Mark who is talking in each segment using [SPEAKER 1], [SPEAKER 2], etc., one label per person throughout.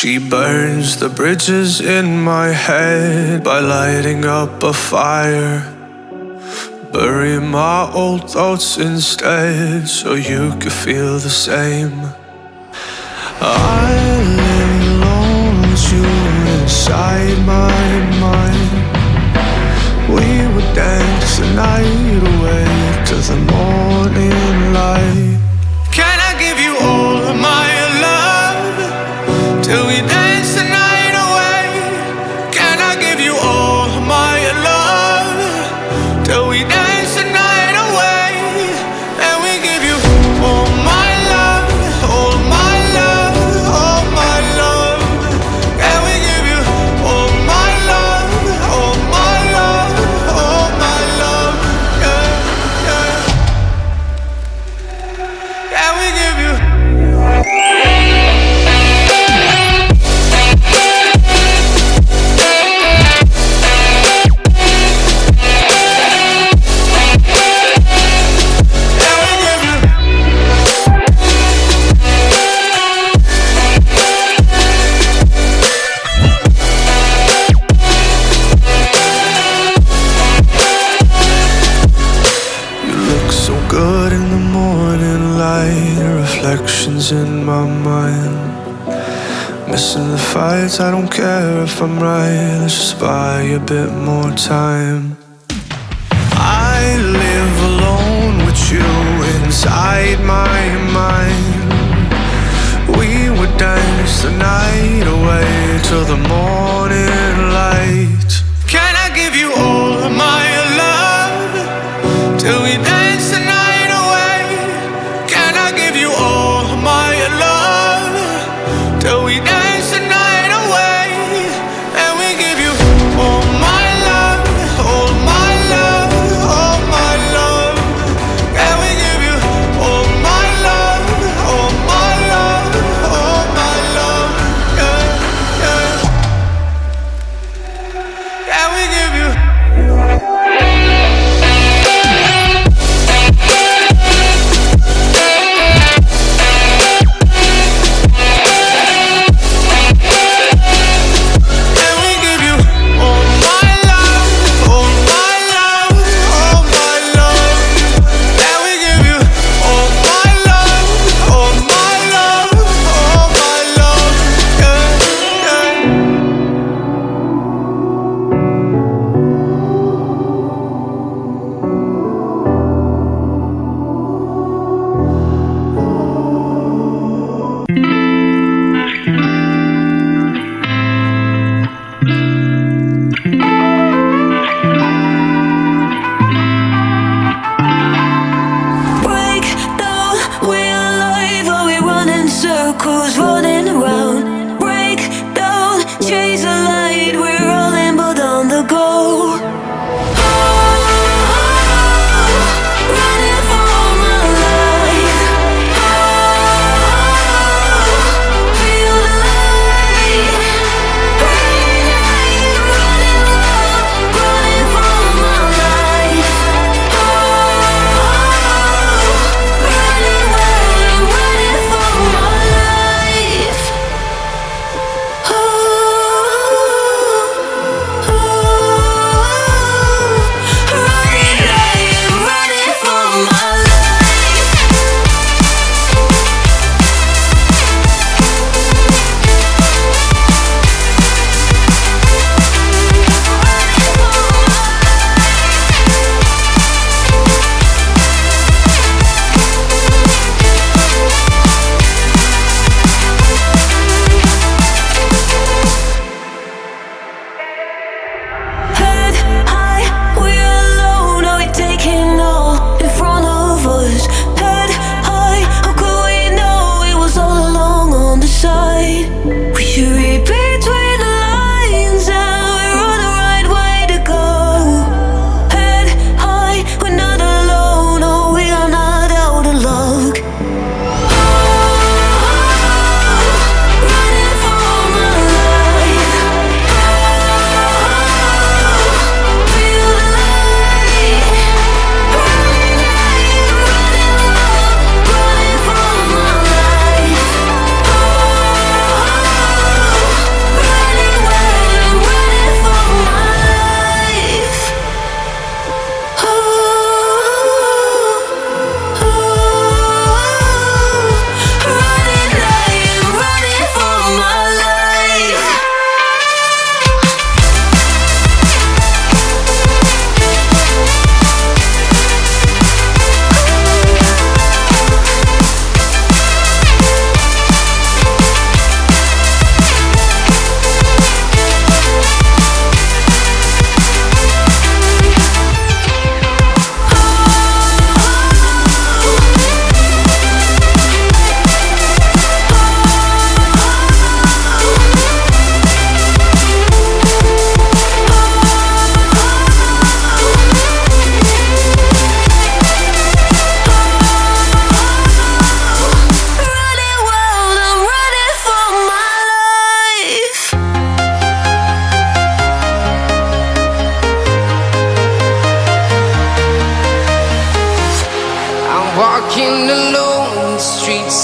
[SPEAKER 1] She burns the bridges in my head by lighting up a fire. Bury my old thoughts instead so you could feel the same. I lay alone with you inside my mind. We would dance the night away to the morning. losing my mind. Missing the fights, I don't care if I'm right. Let's just buy a bit more time. I live alone with you inside my mind. We would dance the night away till the morning light.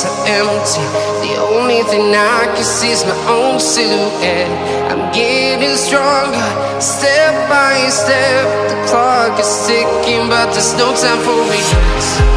[SPEAKER 1] streets empty. The only thing I
[SPEAKER 2] can see is my own silhouette. I'm getting stronger, step by step. The clock is ticking, but there's no time for regrets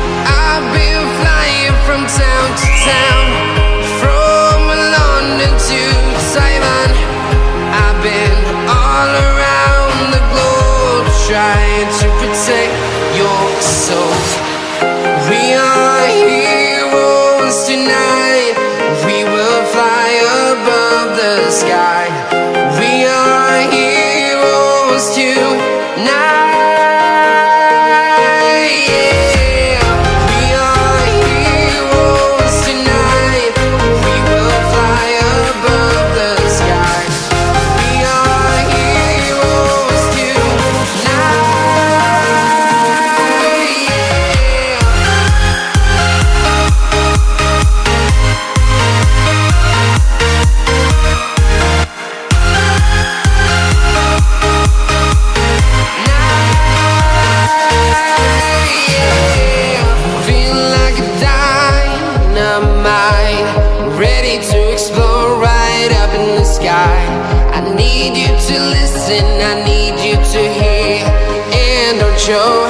[SPEAKER 2] need you to listen, I need you to hear, and don't show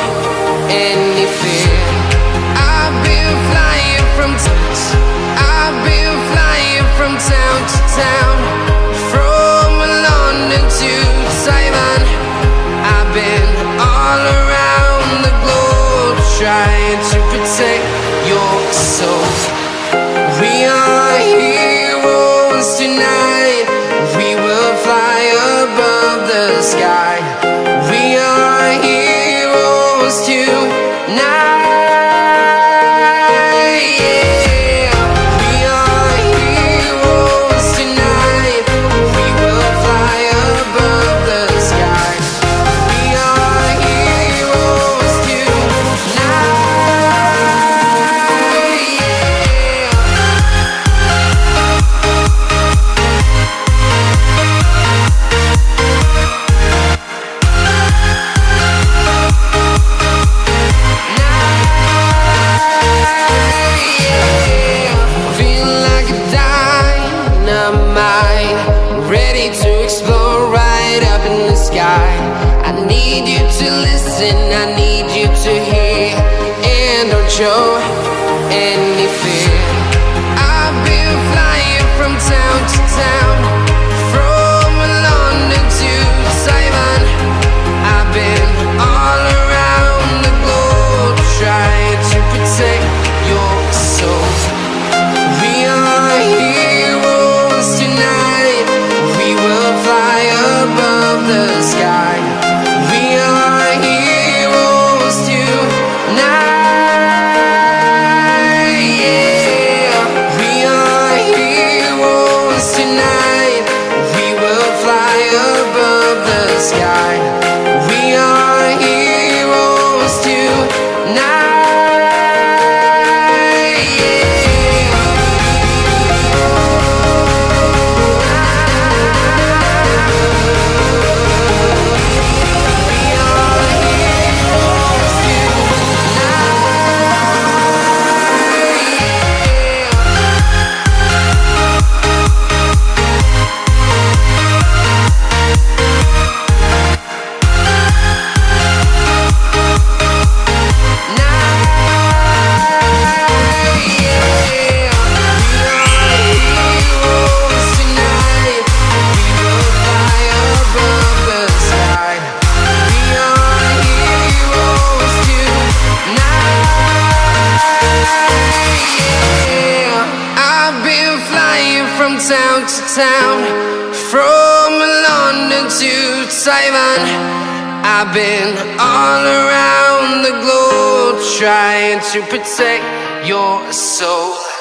[SPEAKER 2] any fear. I've been flying from I've been flying from town to town, tonight. Ready to explode right up in the sky. I need you to listen, I need town to town, from London to Taiwan. I've been all around the globe trying to protect your soul.